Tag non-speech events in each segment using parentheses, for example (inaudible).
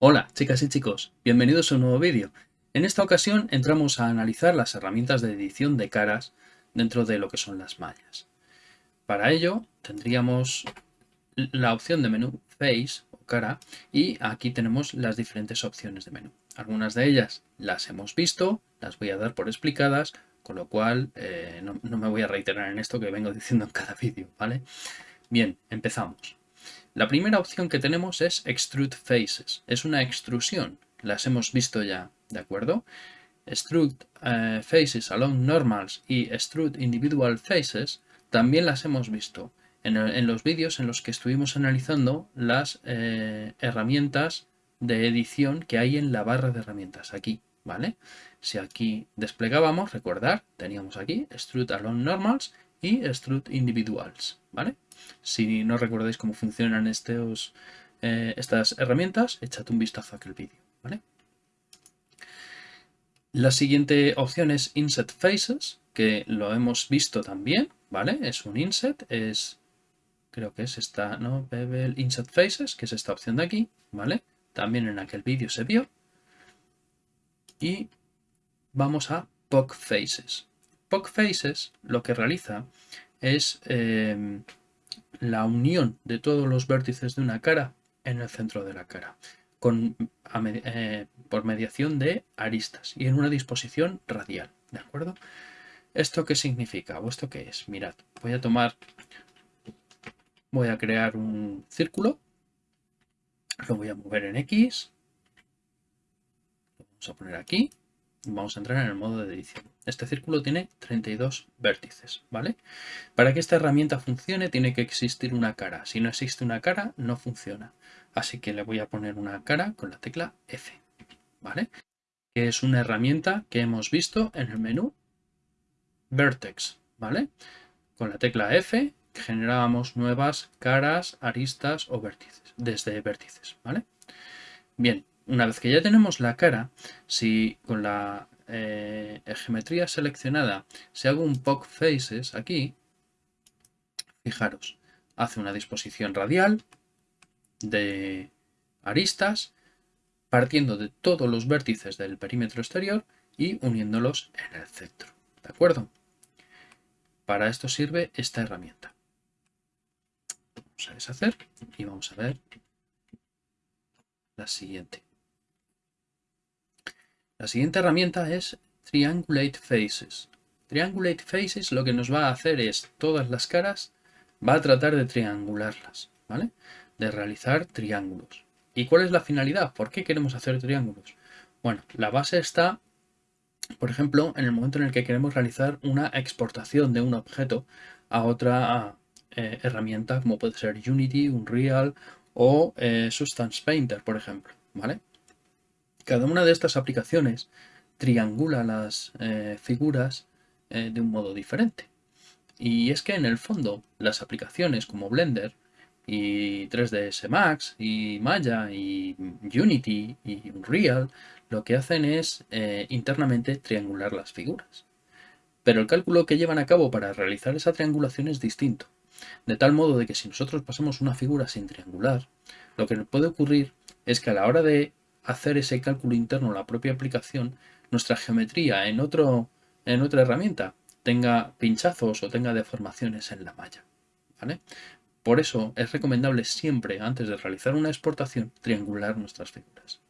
Hola chicas y chicos, bienvenidos a un nuevo vídeo. En esta ocasión entramos a analizar las herramientas de edición de caras dentro de lo que son las mallas. Para ello tendríamos la opción de menú Face o cara y aquí tenemos las diferentes opciones de menú. Algunas de ellas las hemos visto, las voy a dar por explicadas, con lo cual eh, no, me voy a reiterar en esto que vengo diciendo en cada (laughs) vídeo, ¿vale? Bien, empezamos. La primera opción que tenemos es Extrude Faces. Es una extrusión. Las hemos visto ya, ¿de acuerdo? Extrude eh, Faces Along Normals y Extrude Individual Faces también las hemos visto en, los vídeos en los que estuvimos analizando las eh, herramientas de edición que hay en la barra de herramientas, aquí, ¿vale? Si aquí desplegábamos, recordar, teníamos aquí Extrude Along Normals y Extrude Individuals, ¿vale? Si no recordáis cómo funcionan estos, eh, estas herramientas, echad un vistazo a aquel vídeo. ¿vale? La siguiente opción es Inset Faces, que lo hemos visto también, ¿vale? Es un inset, es, creo que es esta, ¿no? Bevel Inset Faces, que es esta opción de aquí, ¿vale? También en aquel vídeo se vio. Y vamos a POC Faces. POC Faces lo que realiza es eh, la unión de todos los vértices de una cara en el centro de la cara, con, eh, por mediación de aristas y en una disposición radial, ¿de acuerdo? ¿Esto qué significa o esto qué es? Mirad, voy a tomar, voy a crear un círculo, lo voy a mover en X, vamos a poner aquí, vamos a entrar en el modo de edición. Este círculo tiene 32 vértices, ¿vale? Para que esta herramienta funcione tiene que existir una cara. Si no existe una cara, no funciona. Así que le voy a poner una cara con la tecla F, ¿vale? Que es una herramienta que hemos visto en el menú Vertex, ¿vale? Con la tecla F generábamos nuevas caras, aristas o vértices, desde vértices, ¿vale? Bien, una vez que ya tenemos la cara, si con la eh, geometría seleccionada, si hago un POC Faces aquí, fijaros, hace una disposición radial de aristas partiendo de todos los vértices del perímetro exterior y uniéndolos en el centro. ¿De acuerdo? Para esto sirve esta herramienta. Vamos a deshacer y vamos a ver la siguiente. La siguiente herramienta es Triangulate Faces. Triangulate Faces lo que nos va a hacer es todas las caras, va a tratar de triangularlas, ¿vale? De realizar triángulos. ¿Y cuál es la finalidad? ¿Por qué queremos hacer triángulos? Bueno, la base está, por ejemplo, en el momento en el que queremos realizar una exportación de un objeto a otra eh, herramienta como puede ser Unity, Unreal o eh, Substance Painter, por ejemplo, ¿vale? Cada una de estas aplicaciones triangula las eh, figuras eh, de un modo diferente. Y es que en el fondo las aplicaciones como Blender y 3ds Max y Maya y Unity y Unreal lo que hacen es eh, internamente triangular las figuras. Pero el cálculo que llevan a cabo para realizar esa triangulación es distinto. De tal modo de que si nosotros pasamos una figura sin triangular, lo que puede ocurrir es que a la hora de hacer ese cálculo interno la propia aplicación, nuestra geometría en, otro, en otra herramienta tenga pinchazos o tenga deformaciones en la malla. Por eso es recomendable siempre, antes de realizar una exportación, triangular nuestras figuras.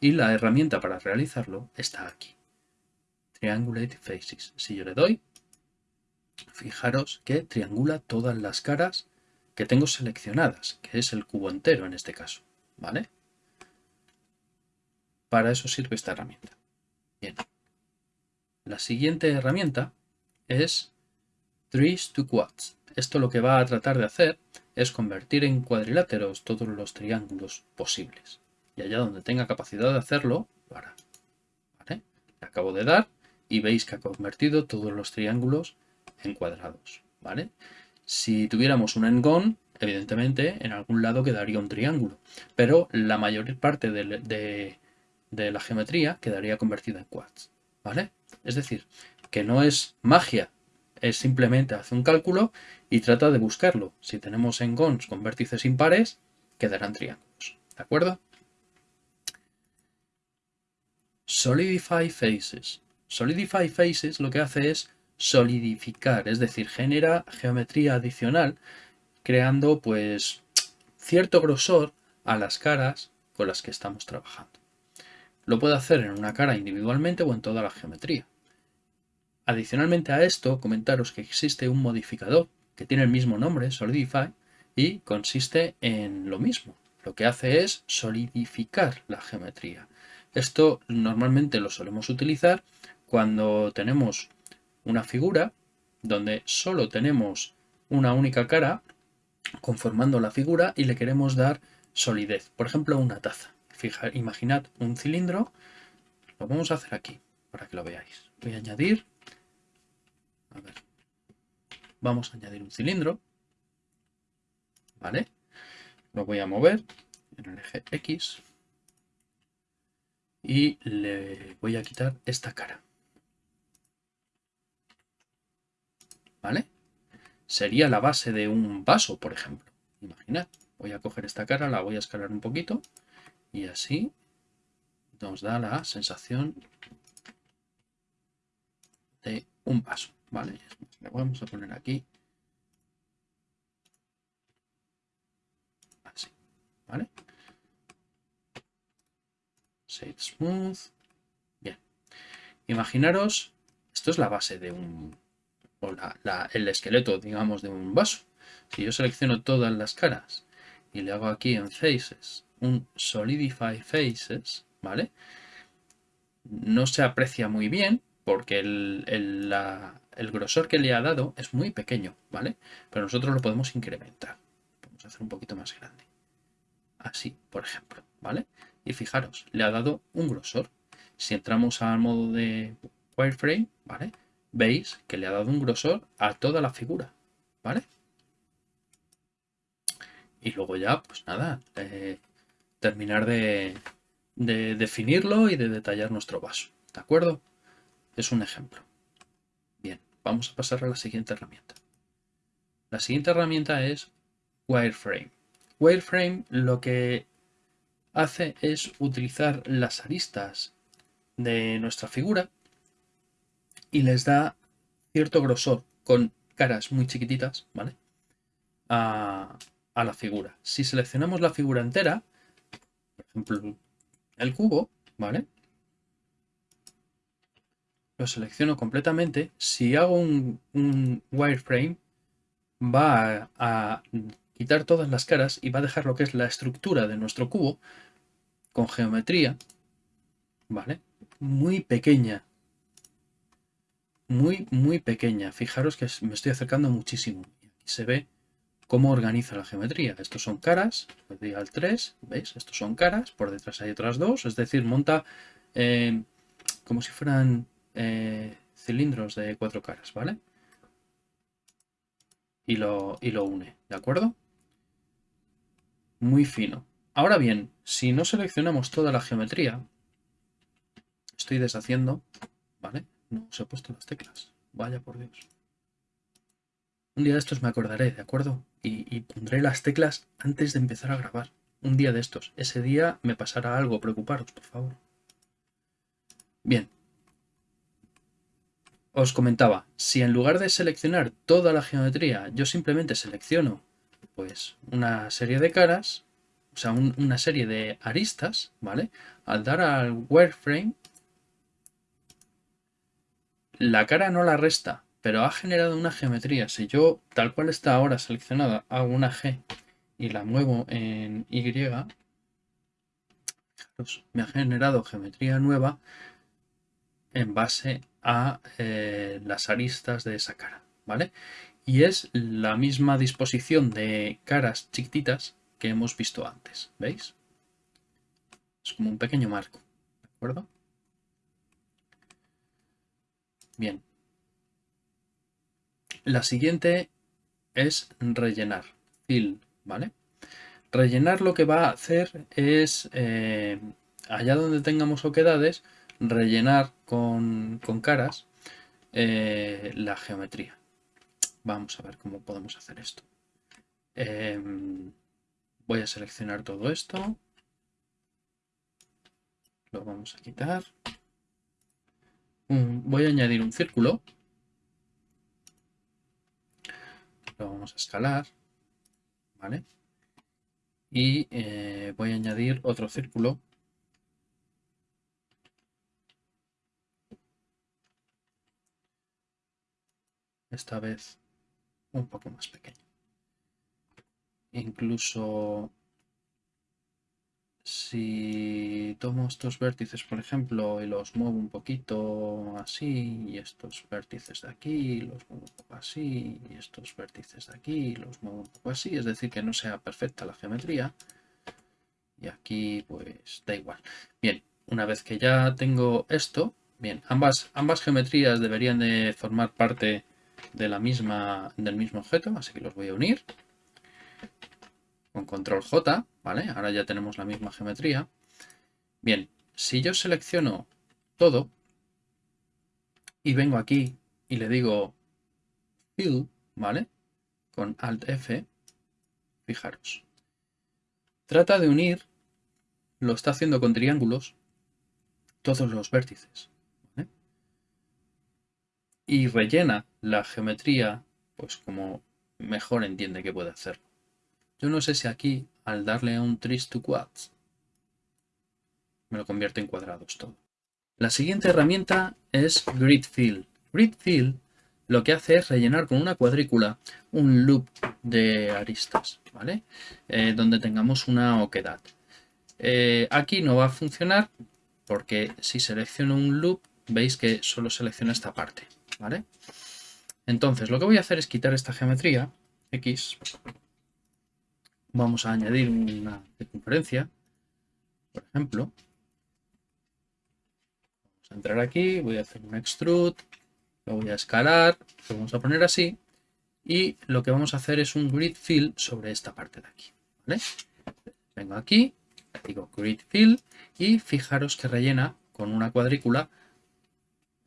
Y la herramienta para realizarlo está aquí. Triangulate Faces. Si yo le doy, fijaros que triangula todas las caras que tengo seleccionadas, que es el cubo entero en este caso. ¿Vale? Para eso sirve esta herramienta. Bien. La siguiente herramienta es Trees to Quads. Esto lo que va a tratar de hacer es convertir en cuadriláteros todos los triángulos posibles. Y allá donde tenga capacidad de hacerlo, lo hará. Le acabo de dar y veis que ha convertido todos los triángulos en cuadrados. ¿vale? Si tuviéramos un engón, evidentemente en algún lado quedaría un triángulo. Pero la mayor parte de la geometría quedaría convertida en quads, ¿vale? Es decir, que no es magia es simplemente hace un cálculo y trata de buscarlo. Si tenemos engons con vértices impares, quedarán triángulos. ¿De acuerdo? Solidify faces. Solidify faces lo que hace es solidificar, es decir, genera geometría adicional creando pues cierto grosor a las caras con las que estamos trabajando. Lo puede hacer en una cara individualmente o en toda la geometría. Adicionalmente a esto, comentaros que existe un modificador que tiene el mismo nombre, Solidify, y consiste en lo mismo. Lo que hace es solidificar la geometría. Esto normalmente lo solemos utilizar cuando tenemos una figura donde solo tenemos una única cara conformando la figura y le queremos dar solidez. Por ejemplo, una taza. Fija, imaginad un cilindro. Lo vamos a hacer aquí para que lo veáis. Voy a añadir. Vamos a añadir un cilindro. ¿Vale? Lo voy a mover en el eje X. Y le voy a quitar esta cara. ¿Vale? Sería la base de un vaso, por ejemplo. Imaginad. Voy a coger esta cara, la voy a escalar un poquito. Y así nos da la sensación de un vaso. Vale, le vamos a poner aquí. Así, ¿vale? Save Smooth. Bien. Imaginaros, esto es la base de un, o el esqueleto, digamos, de un vaso. Si yo selecciono todas las caras y le hago aquí en Faces un Solidify Faces, ¿vale? No se aprecia muy bien porque el, la, el grosor que le ha dado es muy pequeño, ¿vale? Pero nosotros lo podemos incrementar. A hacer un poquito más grande. Así, por ejemplo, ¿vale? Y fijaros, le ha dado un grosor. Si entramos al modo de wireframe, ¿vale? Veis que le ha dado un grosor a toda la figura, ¿vale? Y luego ya, pues nada, eh, terminar de, de definirlo y de detallar nuestro vaso, ¿de acuerdo? Es un ejemplo. Vamos a pasar a la siguiente herramienta. La siguiente herramienta es Wireframe. Wireframe lo que hace es utilizar las aristas de nuestra figura y les da cierto grosor con caras muy chiquititas, ¿vale? A, la figura. Si seleccionamos la figura entera, el cubo, ¿vale? lo selecciono completamente, si hago un, wireframe va a, quitar todas las caras y va a dejar lo que es la estructura de nuestro cubo con geometría, ¿vale? Muy pequeña. Muy, muy pequeña. Fijaros que me estoy acercando muchísimo. Se ve cómo organiza la geometría. Estos son caras, doy al 3, ¿veis? Estos son caras, por detrás hay otras dos, es decir, monta eh, como si fueran eh, cilindros de cuatro caras, ¿vale? Y lo, y lo une, ¿de acuerdo? Muy fino. Ahora bien, si no seleccionamos toda la geometría, estoy deshaciendo, ¿vale? No os he puesto las teclas, vaya por Dios. Un día de estos me acordaré, ¿de acuerdo? Y, pondré las teclas antes de empezar a grabar. Un día de estos. Ese día me pasará algo, preocuparos, por favor. Bien, os comentaba, si en lugar de seleccionar toda la geometría, yo simplemente selecciono pues una serie de caras, o sea, una serie de aristas, ¿vale? Al dar al wireframe, la cara no la resta, pero ha generado una geometría. Si yo, tal cual está ahora seleccionada, hago una G y la muevo en Y, me ha generado geometría nueva en base a eh, las aristas de esa cara, ¿vale? Y es la misma disposición de caras chiquititas que hemos visto antes, ¿veis? Es como un pequeño marco, ¿de acuerdo? Bien. La siguiente es rellenar, fill, ¿vale? Rellenar lo que va a hacer es, eh, allá donde tengamos oquedades, rellenar con, caras eh, la geometría. Vamos a ver cómo podemos hacer esto. Em, voy a seleccionar todo esto. Lo vamos a quitar. voy a añadir un círculo. Lo vamos a escalar. ¿Vale? Y eh, voy a añadir otro círculo. Esta vez un poco más pequeño. Incluso si tomo estos vértices, por ejemplo, y los muevo un poquito así, y estos vértices de aquí, los muevo un poco así, y estos vértices de aquí, los muevo un poco así, es decir, que no sea perfecta la geometría. Y aquí, pues, da igual. Bien, una vez que ya tengo esto, bien, ambas, ambas geometrías deberían de formar parte de la misma, del mismo objeto, así que los voy a unir con control J, ¿vale? Ahora ya tenemos la misma geometría. Bien, si yo selecciono todo y vengo aquí y le digo Fill, ¿vale? Con Alt F, fijaros. Trata de unir, lo está haciendo con triángulos, todos los vértices. Y rellena la geometría, pues como mejor entiende que puede hacerlo. Yo no sé si aquí, al darle a un Trace to Quads, me lo convierte en cuadrados todo. La siguiente herramienta es Grid Fill. Grid Fill lo que hace es rellenar con una cuadrícula un loop de aristas, ¿vale? Eh, donde tengamos una oquedad. Eh, aquí no va a funcionar porque si selecciono un loop, veis que solo selecciona esta parte, ¿vale? Entonces, lo que voy a hacer es quitar esta geometría, X, vamos a añadir una circunferencia, por ejemplo. Vamos a entrar aquí, voy a hacer un extrude, lo voy a escalar, lo vamos a poner así. Y lo que vamos a hacer es un grid fill sobre esta parte de aquí. Vengo aquí, digo grid fill y fijaros que rellena con una cuadrícula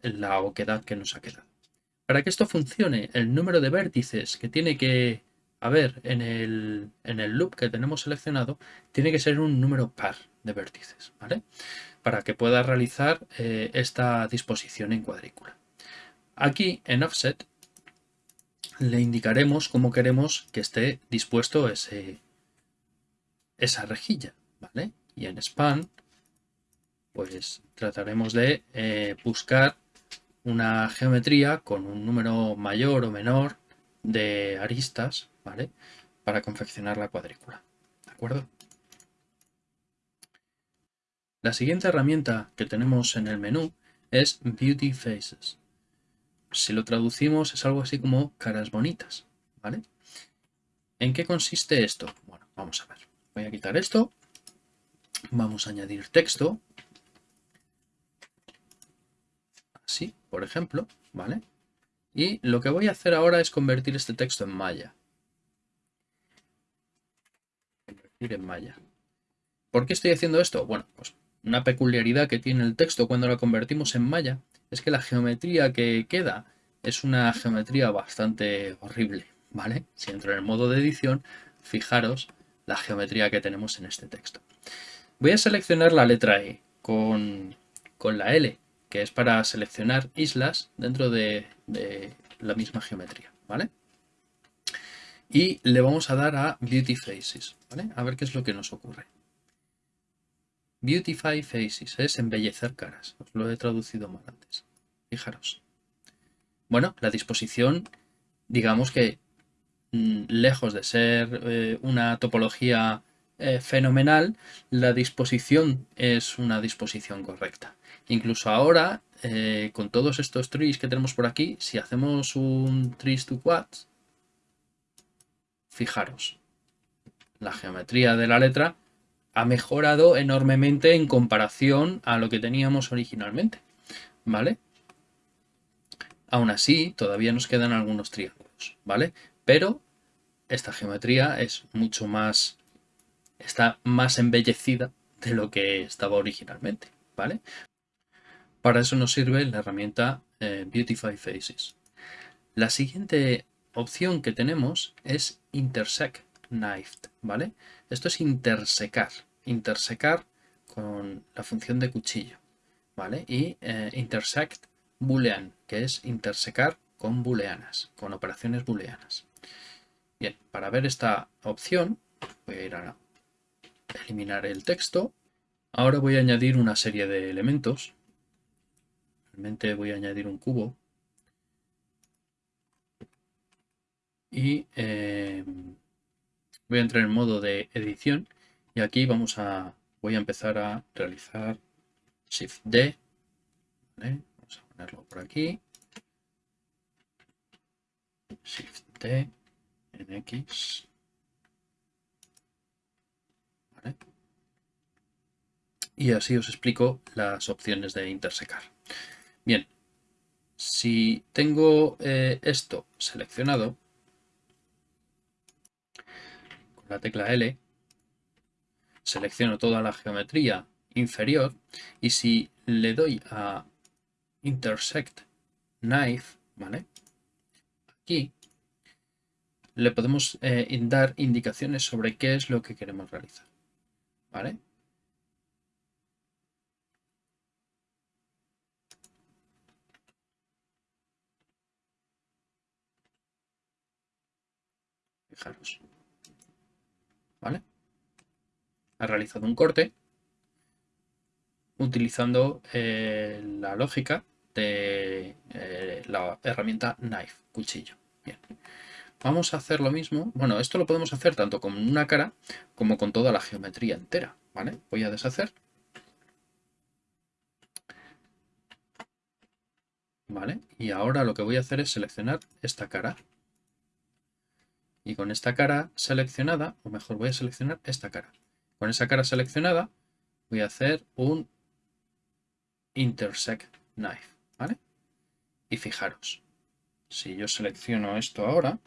la oquedad que nos ha quedado. Para que esto funcione, el número de vértices que tiene que a ver, en el, loop que tenemos seleccionado, tiene que ser un número par de vértices, ¿vale? Para que pueda realizar eh, esta disposición en cuadrícula. Aquí, en Offset, le indicaremos cómo queremos que esté dispuesto ese, esa rejilla, ¿vale? Y en Span, pues trataremos de eh, buscar una geometría con un número mayor o menor de aristas Para confeccionar la cuadrícula, ¿de acuerdo? La siguiente herramienta que tenemos en el menú es Beauty Faces. Si lo traducimos es algo así como caras bonitas, ¿vale? ¿En qué consiste esto? Bueno, vamos a ver. Voy a quitar esto. Vamos a añadir texto. Así, por ejemplo, ¿vale? Y lo que voy a hacer ahora es convertir este texto en malla. En malla. ¿Por qué estoy haciendo esto? Bueno, pues una peculiaridad que tiene el texto cuando lo convertimos en malla es que la geometría que queda es una geometría bastante horrible, ¿vale? Si entro en el modo de edición, fijaros la geometría que tenemos en este texto. Voy a seleccionar la letra E con, la L, que es para seleccionar islas dentro de, de la misma geometría, ¿vale? Y le vamos a dar a Beauty Faces. A ver qué es lo que nos ocurre. Beautify Faces es embellecer caras, os lo he traducido mal antes. Fijaros. Bueno, la disposición, digamos que mm, lejos de ser eh, una topología eh, fenomenal, la disposición es una disposición correcta. Incluso ahora, eh, con todos estos trees que tenemos por aquí, si hacemos un trees to quads, Fijaros, la geometría de la letra ha mejorado enormemente en comparación a lo que teníamos originalmente, ¿vale? Aún así, todavía nos quedan algunos triángulos, ¿vale? Pero esta geometría es mucho más, está más embellecida de lo que estaba originalmente, ¿vale? Para eso nos sirve la herramienta eh, Beautify Faces. La siguiente opción que tenemos es Intersect Knifed, ¿vale? Esto es intersecar, intersecar con la función de cuchillo, ¿vale? Y eh, intersect boolean, que es intersecar con booleanas, con operaciones booleanas. Bien, para ver esta opción voy a ir a eliminar el texto. Ahora voy a añadir una serie de elementos. Realmente voy a añadir un cubo. Y eh, voy a entrar en modo de edición. Y aquí vamos a, voy a empezar a realizar Shift D. Vamos a ponerlo por aquí. Shift D en X. Y así os explico las opciones de intersecar. Bien, si tengo eh, esto seleccionado, con la tecla L, selecciono toda la geometría inferior y si le doy a Intersect Knife, ¿vale? Aquí le podemos eh, dar indicaciones sobre qué es lo que queremos realizar. ¿Vale? Fijaros. ¿Vale? Ha realizado un corte utilizando eh, la lógica de eh, la herramienta knife, cuchillo. Bien. Vamos a hacer lo mismo. Bueno, esto lo podemos hacer tanto con una cara como con toda la geometría entera. ¿Vale? Voy a deshacer. ¿Vale? Y ahora lo que voy a hacer es seleccionar esta cara. Y con esta cara seleccionada, o mejor voy a seleccionar esta cara. Con esa cara seleccionada voy a hacer un intersect knife. ¿Vale? Y fijaros, si yo selecciono esto ahora,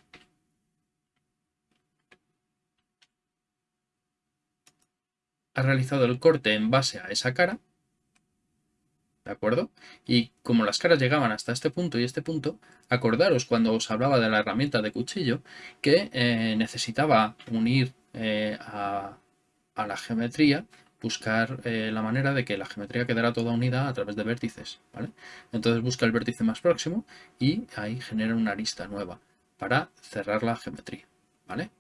ha realizado el corte en base a esa cara, ¿de acuerdo? Y como las caras llegaban hasta este punto y este punto, acordaros cuando os hablaba de la herramienta de cuchillo que eh, necesitaba unir eh, a, la geometría, buscar eh, la manera de que la geometría quedara toda unida a través de vértices, ¿vale? Entonces busca el vértice más próximo y ahí genera una arista nueva para cerrar la geometría, ¿vale?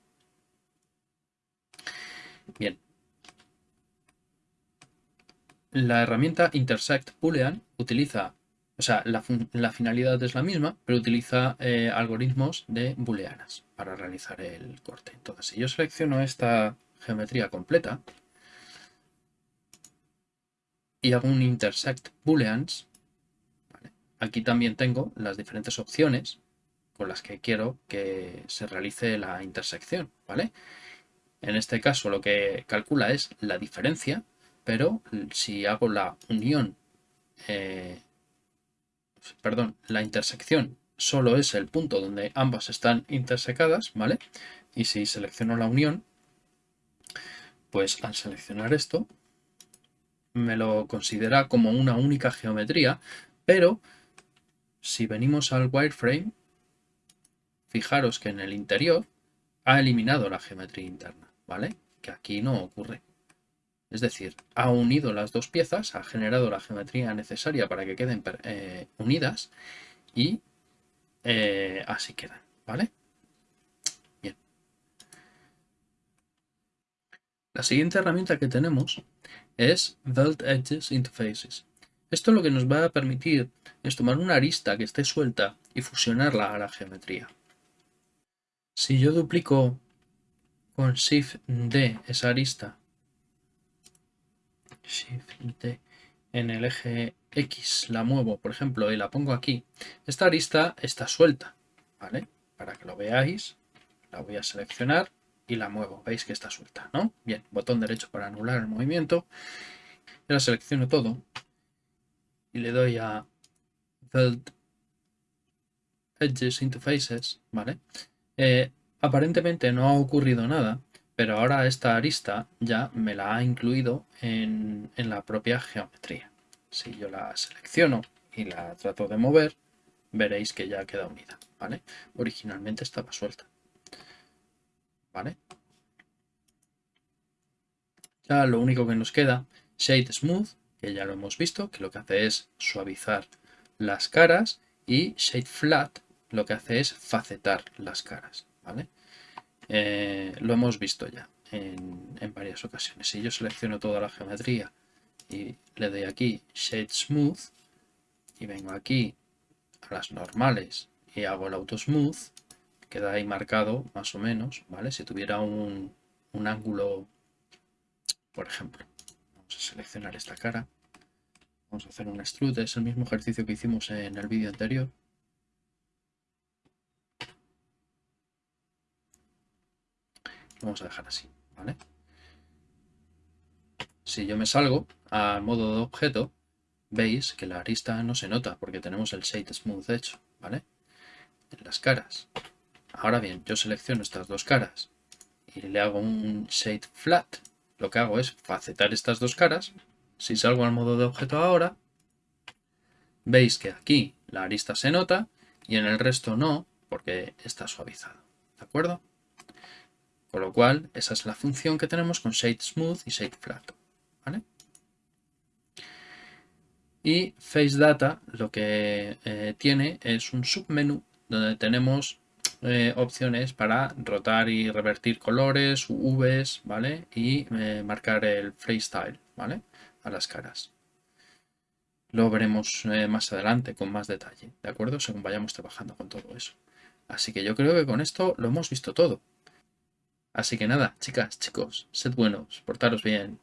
Bien, la herramienta Intersect Boolean utiliza, o sea, la, finalidad es la misma, pero utiliza eh, algoritmos de booleanas para realizar el corte. Entonces, si yo selecciono esta geometría completa y hago un Intersect Booleans, aquí también tengo las diferentes opciones con las que quiero que se realice la intersección, ¿vale? En este caso lo que calcula es la diferencia pero si hago la unión, eh, perdón, la intersección solo es el punto donde ambas están intersecadas, ¿vale? Y si selecciono la unión, pues al seleccionar esto, me lo considera como una única geometría, pero si venimos al wireframe, fijaros que en el interior ha eliminado la geometría interna, ¿vale? Que aquí no ocurre. Es decir, ha unido las dos piezas, ha generado la geometría necesaria para que queden eh, unidas y eh, así quedan, ¿vale? Bien. La siguiente herramienta que tenemos es Weld Edges Interfaces. Esto lo que nos va a permitir es tomar una arista que esté suelta y fusionarla a la geometría. Si yo duplico con Shift D esa arista Shift en el eje X la muevo, por ejemplo, y la pongo aquí, esta arista está suelta, ¿vale? Para que lo veáis, la voy a seleccionar y la muevo. Veis que está suelta, ¿no? Bien, botón derecho para anular el movimiento. Ahora selecciono todo y le doy a Build Edges Interfaces, ¿vale? Eh, aparentemente no ha ocurrido nada, pero ahora esta arista ya me la ha incluido en, la propia geometría. Si yo la selecciono y la trato de mover, veréis que ya queda unida. ¿vale? Originalmente estaba suelta. ¿Vale? Ya lo único que nos queda, Shade Smooth, que ya lo hemos visto, que lo que hace es suavizar las caras, y Shade Flat lo que hace es facetar las caras, ¿vale? Eh, lo hemos visto ya en, varias ocasiones. Si yo selecciono toda la geometría y le doy aquí Shade Smooth y vengo aquí a las normales y hago el Auto Smooth, queda ahí marcado más o menos, ¿vale? Si tuviera un, un ángulo, por ejemplo, vamos a seleccionar esta cara, vamos a hacer un extrude, es el mismo ejercicio que hicimos en el vídeo anterior. Vamos a dejar así, ¿vale? Si yo me salgo al modo de objeto, veis que la arista no se nota porque tenemos el Shade Smooth hecho, ¿vale? En las caras. Ahora bien, yo selecciono estas dos caras y le hago un Shade Flat. Lo que hago es facetar estas dos caras. Si salgo al modo de objeto ahora, veis que aquí la arista se nota y en el resto no, porque está suavizado. ¿De acuerdo? Con lo cual, esa es la función que tenemos con Shade Smooth y Shade Flat. ¿vale? Y Face Data lo que eh, tiene es un submenú donde tenemos eh, opciones para rotar y revertir colores, UVs, ¿vale? Y eh, marcar el freestyle, ¿vale? A las caras. Lo veremos más adelante con más detalle, ¿de acuerdo? Según vayamos trabajando con todo eso. Así que yo creo que con esto lo hemos visto todo. Así que nada, chicas, chicos, sed buenos, portaros bien.